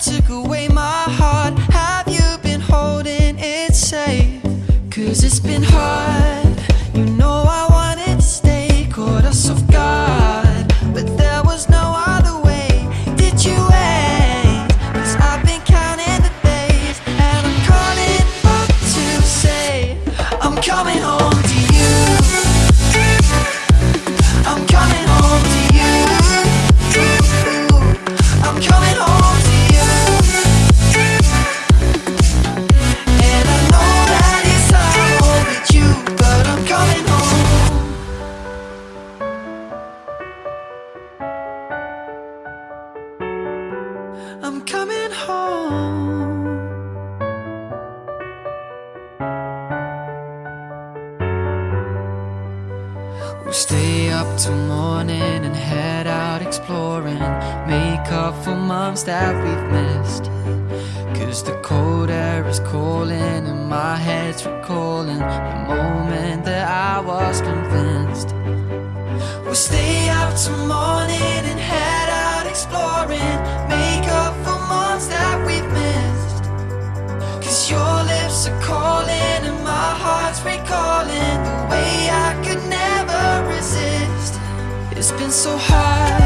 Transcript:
took away my heart. Have you been holding it safe? Cause it's been hard. I'm coming home. We'll stay up till morning and head out exploring. Make up for months that we've missed. Cause the cold air is calling and my head's recalling the moment that I was convinced. We'll stay up till morning It's been so hard